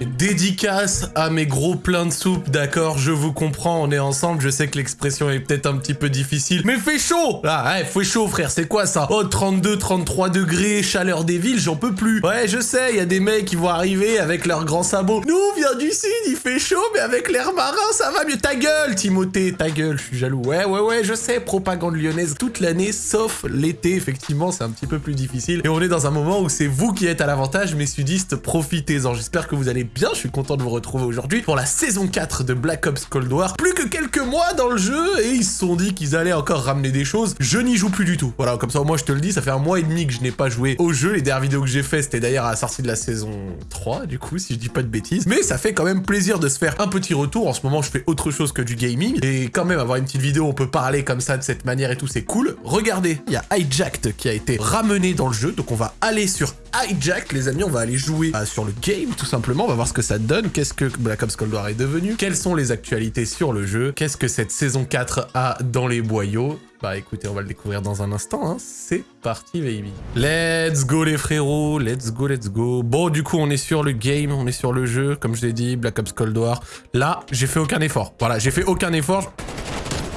Dédicace à mes gros pleins de soupe, d'accord Je vous comprends, on est ensemble, je sais que l'expression est peut-être un petit peu difficile, mais fait chaud Ah, ouais, fait chaud, frère, c'est quoi ça? Oh, 32, 33 degrés, chaleur des villes, j'en peux plus Ouais, je sais, il y a des mecs qui vont arriver avec leurs grands sabots. Nous, on vient du sud, il fait chaud, mais avec l'air marin, ça va mieux. Ta gueule, Timothée, ta gueule, je suis jaloux. Ouais, ouais, ouais, je sais, propagande lyonnaise toute l'année, sauf l'été, effectivement, c'est un petit peu plus difficile. Et on est dans un moment où c'est vous qui êtes à l'avantage, mes sudistes, profitez-en. J'espère que vous allez bien, je suis content de vous retrouver aujourd'hui pour la saison 4 de Black Ops Cold War. Plus que quelques mois dans le jeu, et ils se sont dit qu'ils allaient encore ramener des choses. Je n'y joue plus du tout. Voilà, comme ça, moi, je te le dis, ça fait un mois et demi que je n'ai pas joué au jeu. Les dernières vidéos que j'ai fait, c'était d'ailleurs à la sortie de la saison 3, du coup, si je dis pas de bêtises. Mais ça fait quand même plaisir de se faire un petit retour. En ce moment, je fais autre chose que du gaming. Et quand même, avoir une petite vidéo, on peut parler comme ça, de cette manière et tout, c'est cool. Regardez, il y a Hijacked qui a été ramené dans le jeu. Donc on va aller sur Hijacked, les amis. On va aller jouer euh, sur le game, tout simplement. Ce que ça donne. Qu'est-ce que Black Ops Cold War est devenu? Quelles sont les actualités sur le jeu? Qu'est-ce que cette saison 4 a dans les boyaux? Bah écoutez, on va le découvrir dans un instant, hein. c'est parti baby. Let's go les frérots, let's go, let's go. Bon du coup on est sur le game, on est sur le jeu, comme je l'ai dit, Black Ops Cold War. Là, j'ai fait aucun effort, voilà, j'ai fait aucun effort.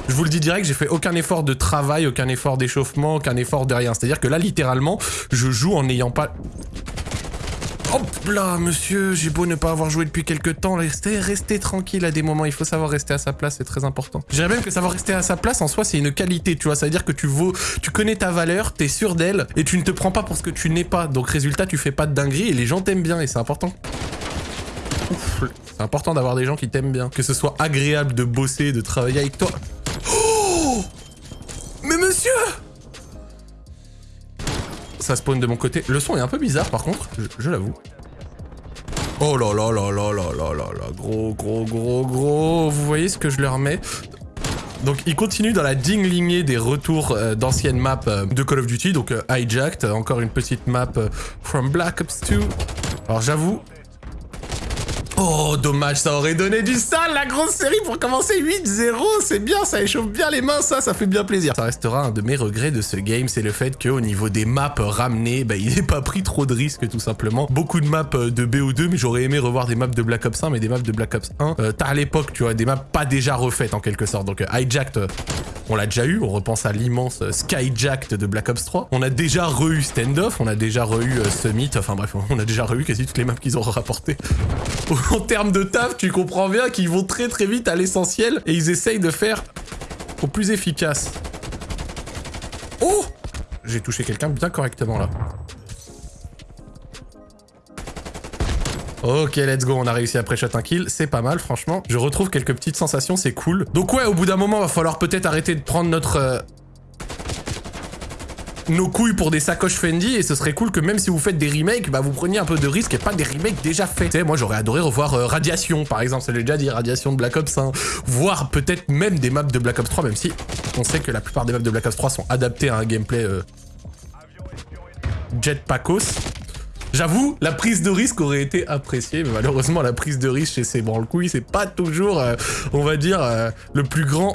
Je vous le dis direct, j'ai fait aucun effort de travail, aucun effort d'échauffement, aucun effort de rien. C'est-à-dire que là, littéralement, je joue en n'ayant pas... Hop là, monsieur, j'ai beau ne pas avoir joué depuis quelques temps, restez, restez tranquille à des moments, il faut savoir rester à sa place, c'est très important. Je dirais même que savoir rester à sa place, en soi, c'est une qualité, tu vois, ça veut dire que tu vaux, tu connais ta valeur, t'es sûr d'elle, et tu ne te prends pas pour ce que tu n'es pas. Donc résultat, tu fais pas de dinguerie, et les gens t'aiment bien, et c'est important. C'est important d'avoir des gens qui t'aiment bien, que ce soit agréable de bosser, de travailler avec toi. Oh Mais monsieur ça spawn de mon côté. Le son est un peu bizarre par contre, je, je l'avoue. Oh là là là là là là là là, gros gros gros gros, vous voyez ce que je leur mets? Donc il continue dans la digne lignée des retours euh, d'anciennes maps euh, de Call of Duty, donc euh, Hijacked, encore une petite map from Black Ops 2. Alors j'avoue, Oh, dommage, ça aurait donné du sale, la grosse série, pour commencer 8-0, c'est bien, ça échauffe bien les mains, ça, ça fait bien plaisir. Ça restera un de mes regrets de ce game, c'est le fait qu'au niveau des maps ramenées, bah, il n'ait pas pris trop de risques, tout simplement. Beaucoup de maps de BO2, mais j'aurais aimé revoir des maps de Black Ops 1, mais des maps de Black Ops 1, euh, à l'époque, tu vois, des maps pas déjà refaites, en quelque sorte. Donc, euh, Hijacked, euh, on l'a déjà eu, on repense à l'immense Skyjacked de Black Ops 3. On a déjà re-eu Standoff, on a déjà re-eu euh, Summit, enfin bref, on a déjà re-eu quasi toutes les maps qu'ils ont rapportées. en termes de taf, tu comprends bien qu'ils vont très très vite à l'essentiel et ils essayent de faire au plus efficace. Oh J'ai touché quelqu'un bien correctement là. Ok, let's go, on a réussi à pré-shot un kill, c'est pas mal, franchement. Je retrouve quelques petites sensations, c'est cool. Donc ouais, au bout d'un moment, va falloir peut-être arrêter de prendre notre... euh, nos couilles pour des sacoches Fendi et ce serait cool que même si vous faites des remakes, bah vous preniez un peu de risque et pas des remakes déjà faits. Tu sais, moi j'aurais adoré revoir euh, Radiation par exemple, ça l'ai déjà dit, Radiation de Black Ops 1, voire peut-être même des maps de Black Ops 3, même si on sait que la plupart des maps de Black Ops 3 sont adaptées à un gameplay euh, jetpackos. J'avoue, la prise de risque aurait été appréciée, mais malheureusement la prise de risque chez ces branle-couilles, c'est pas toujours, euh, on va dire, euh, le plus grand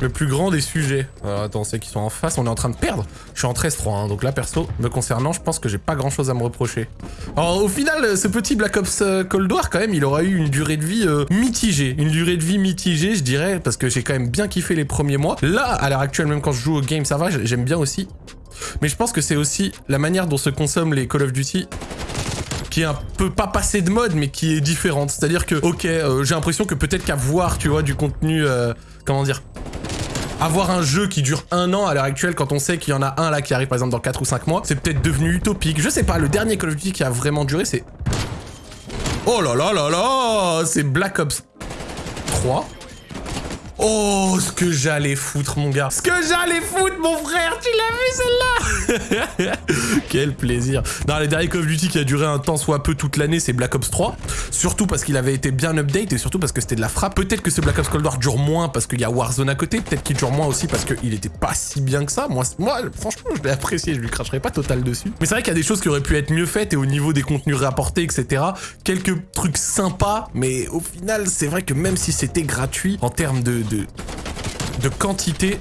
le plus grand des sujets. Attends, c'est qu'ils sont en face, on est en train de perdre. Je suis en 13-3, hein, donc là perso, me concernant, je pense que j'ai pas grand chose à me reprocher. Alors au final, ce petit Black Ops euh, Cold War, quand même, il aura eu une durée de vie euh, mitigée. Une durée de vie mitigée, je dirais, parce que j'ai quand même bien kiffé les premiers mois. Là, à l'heure actuelle, même quand je joue au game, ça va, j'aime bien aussi. Mais je pense que c'est aussi la manière dont se consomment les Call of Duty qui est un peu pas passé de mode mais qui est différente. C'est-à-dire que, ok, euh, j'ai l'impression que peut-être qu'avoir, tu vois, du contenu, euh, comment dire, avoir un jeu qui dure un an à l'heure actuelle quand on sait qu'il y en a un là qui arrive par exemple dans 4 ou 5 mois, c'est peut-être devenu utopique. Je sais pas, le dernier Call of Duty qui a vraiment duré c'est... Oh là là là là C'est Black Ops 3 Oh, ce que j'allais foutre, mon gars. Ce que j'allais foutre, mon frère. Tu l'as vu, celle-là Quel plaisir. Non, les derniers Call of Duty qui a duré un temps soit peu toute l'année, c'est Black Ops 3. Surtout parce qu'il avait été bien update et surtout parce que c'était de la frappe. Peut-être que ce Black Ops Cold War dure moins parce qu'il y a Warzone à côté. Peut-être qu'il dure moins aussi parce qu'il était pas si bien que ça. Moi, moi franchement, je l'ai apprécié. Je lui cracherai pas total dessus. Mais c'est vrai qu'il y a des choses qui auraient pu être mieux faites et au niveau des contenus rapportés, etc. Quelques trucs sympas, mais au final, c'est vrai que même si c'était gratuit, en termes de, de, quantité,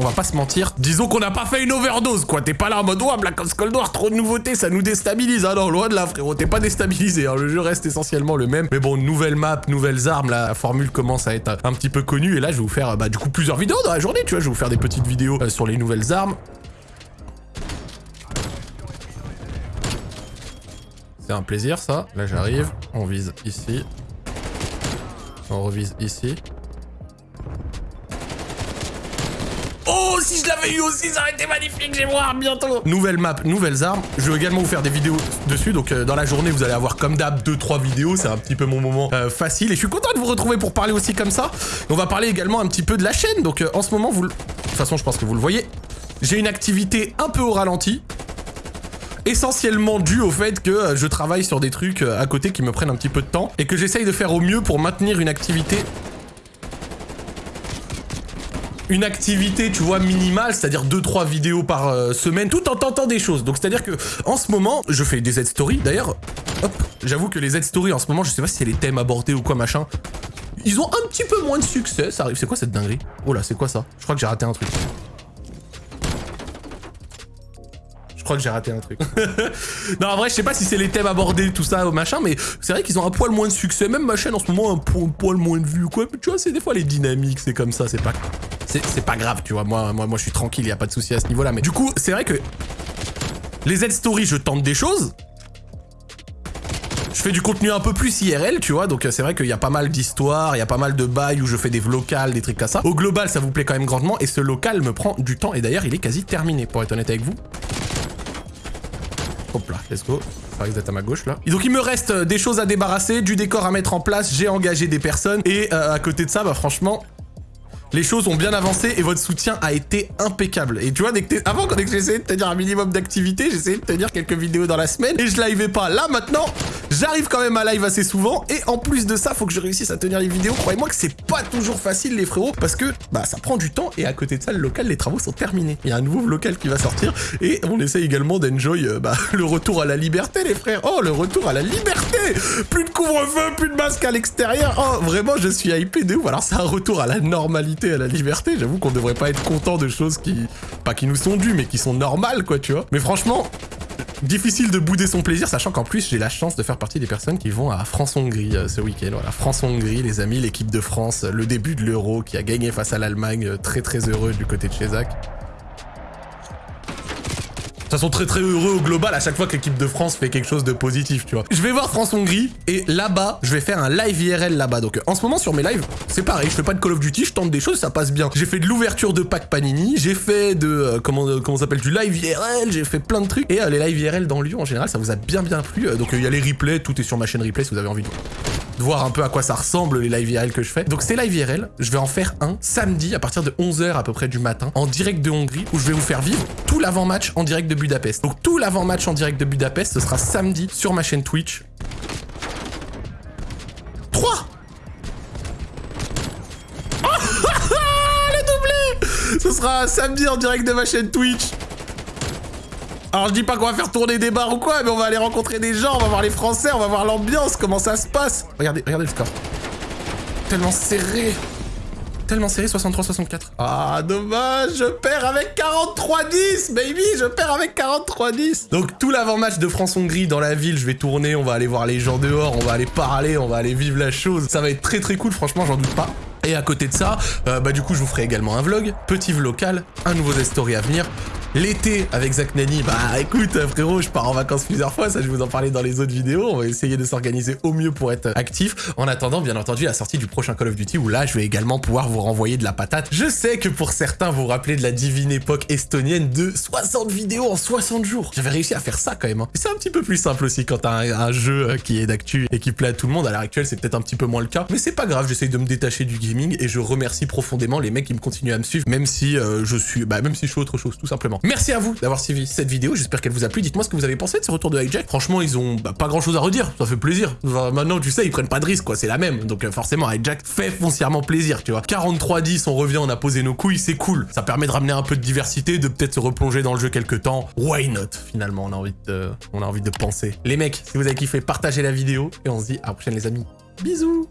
On va pas se mentir. Disons qu'on n'a pas fait une overdose, quoi. T'es pas là en mode, ouah, Black Ops Cold War, trop de nouveautés, ça nous déstabilise. Ah non, loin de là, frérot. T'es pas déstabilisé. Hein. Le jeu reste essentiellement le même. Mais bon, nouvelle map, nouvelles armes. La formule commence à être un petit peu connue. Et là, je vais vous faire, bah, du coup, plusieurs vidéos dans la journée, tu vois. Je vais vous faire des petites vidéos euh, sur les nouvelles armes. C'est un plaisir, ça. Là, j'arrive. On vise ici. On revise ici. Oh, si je l'avais eu aussi, ça aurait été magnifique, j'ai voir bientôt Nouvelle map, nouvelles armes. Je vais également vous faire des vidéos dessus, donc euh, dans la journée, vous allez avoir comme d'hab 2-3 vidéos, c'est un petit peu mon moment euh, facile. Et je suis content de vous retrouver pour parler aussi comme ça. on va parler également un petit peu de la chaîne, donc euh, en ce moment, vous... De toute façon, je pense que vous le voyez, j'ai une activité un peu au ralenti essentiellement dû au fait que je travaille sur des trucs à côté qui me prennent un petit peu de temps et que j'essaye de faire au mieux pour maintenir une activité une activité, tu vois, minimale, c'est-à-dire 2-3 vidéos par euh, semaine, tout en tentant des choses. Donc c'est-à-dire que en ce moment, je fais des Z-Stories. D'ailleurs, hop, j'avoue que les Z-Stories en ce moment, je sais pas si c'est les thèmes abordés ou quoi, machin. Ils ont un petit peu moins de succès, ça arrive. C'est quoi cette dinguerie? Oh là, c'est quoi ça? Je crois que j'ai raté un truc. Je crois que j'ai raté un truc. non, en vrai, je sais pas si c'est les thèmes abordés, tout ça, machin, mais c'est vrai qu'ils ont un poil moins de succès. Même ma chaîne, en ce moment, un, poil moins de vues, quoi. Tu vois, c'est des fois les dynamiques, c'est comme ça, c'est pas c'est pas grave, tu vois. Moi, moi, moi, je suis tranquille, y a pas de souci à ce niveau-là. Mais du coup, c'est vrai que les Z-Stories, je tente des choses. Je fais du contenu un peu plus IRL, tu vois, donc c'est vrai qu'il y a pas mal d'histoires, il y a pas mal de bails où je fais des locales, des trucs comme ça. Au global, ça vous plaît quand même grandement, et ce local me prend du temps, et d'ailleurs, il est quasi terminé, pour être honnête avec vous. Hop là, let's go. Ça risque d'être à ma gauche, là. Et donc, il me reste euh, des choses à débarrasser, du décor à mettre en place, j'ai engagé des personnes, et euh, à côté de ça, bah franchement, les choses ont bien avancé et votre soutien a été impeccable. Et tu vois, dès que avant, quand j'essayais de tenir un minimum d'activité, j'essayais de tenir quelques vidéos dans la semaine et je livais pas. Là, maintenant, j'arrive quand même à live assez souvent et en plus de ça, faut que je réussisse à tenir les vidéos. Croyez-moi que c'est pas toujours facile, les frérots, parce que bah ça prend du temps et à côté de ça, le local, les travaux sont terminés. Il y a un nouveau local qui va sortir et on essaie également d'enjoy euh, bah, le retour à la liberté, les frères. Oh, le retour à la liberté Plus de couvre-feu, plus de masque à l'extérieur. Oh, vraiment, je suis hypé de ouf. Alors, c'est un retour à la normalité à la liberté. J'avoue qu'on devrait pas être content de choses qui... Pas qui nous sont dues, mais qui sont normales, quoi, tu vois. Mais franchement, difficile de bouder son plaisir, sachant qu'en plus, j'ai la chance de faire partie des personnes qui vont à France-Hongrie euh, ce week-end. Voilà, France-Hongrie, les amis, l'équipe de France, le début de l'Euro qui a gagné face à l'Allemagne, euh, très très heureux du côté de chez Zach. De toute façon, très très heureux au global à chaque fois que l'équipe de France fait quelque chose de positif, tu vois. Je vais voir France-Hongrie et là-bas, je vais faire un live IRL là-bas. Donc en ce moment sur mes lives, c'est pareil, je fais pas de Call of Duty, je tente des choses, ça passe bien. J'ai fait de l'ouverture de pack Panini, j'ai fait de, euh, comment, euh, comment s'appelle, du live IRL, j'ai fait plein de trucs. Et euh, les live IRL dans Lyon en général, ça vous a bien bien plu. donc il y a les replays, tout est sur ma chaîne replay si vous avez envie de voir un peu à quoi ça ressemble les live IRL que je fais. Donc c'est live IRL, je vais en faire un samedi à partir de 11h à peu près du matin en direct de Hongrie où je vais vous faire vivre tout l'avant-match en direct de Budapest. Donc tout l'avant-match en direct de Budapest, ce sera samedi sur ma chaîne Twitch. 3 Le doublé Ce sera samedi en direct de ma chaîne Twitch alors je dis pas qu'on va faire tourner des bars ou quoi, mais on va aller rencontrer des gens, on va voir les Français, on va voir l'ambiance, comment ça se passe. Regardez, regardez le score. Tellement serré. Tellement serré, 63-64. Ah, dommage, je perds avec 43-10, baby, je perds avec 43-10. Donc tout l'avant-match de France-Hongrie dans la ville, je vais tourner, on va aller voir les gens dehors, on va aller parler, on va aller vivre la chose. Ça va être très très cool, franchement, j'en doute pas. Et à côté de ça, euh, bah du coup je vous ferai également un vlog, petit vlog local, un nouveau Z-Story à venir, L'été avec Zach Nani, bah écoute frérot, je pars en vacances plusieurs fois, ça je vous en parlais dans les autres vidéos, on va essayer de s'organiser au mieux pour être actif. En attendant, bien entendu, la sortie du prochain Call of Duty où là je vais également pouvoir vous renvoyer de la patate. Je sais que pour certains vous vous rappelez de la divine époque estonienne de 60 vidéos en 60 jours. J'avais réussi à faire ça quand même. Hein. C'est un petit peu plus simple aussi quand t'as un, jeu euh, qui est d'actu et qui plaît à tout le monde. À l'heure actuelle, c'est peut-être un petit peu moins le cas, mais c'est pas grave, j'essaye de me détacher du gaming et je remercie profondément les mecs qui me continuent à me suivre, même si euh, je suis, bah même si je fais autre chose, tout simplement. Merci à vous d'avoir suivi cette vidéo, j'espère qu'elle vous a plu. Dites-moi ce que vous avez pensé de ce retour de Hijack. Franchement, ils ont bah, pas grand-chose à redire, ça fait plaisir. maintenant, tu sais, ils prennent pas de risque, quoi, c'est la même. Donc euh, forcément, Hijack fait foncièrement plaisir, tu vois. 43-10, on revient, on a posé nos couilles, c'est cool. Ça permet de ramener un peu de diversité, de peut-être se replonger dans le jeu quelques temps. Why not Finalement, on a envie de, on a envie de penser. Les mecs, si vous avez kiffé, partagez la vidéo et on se dit à la prochaine les amis. Bisous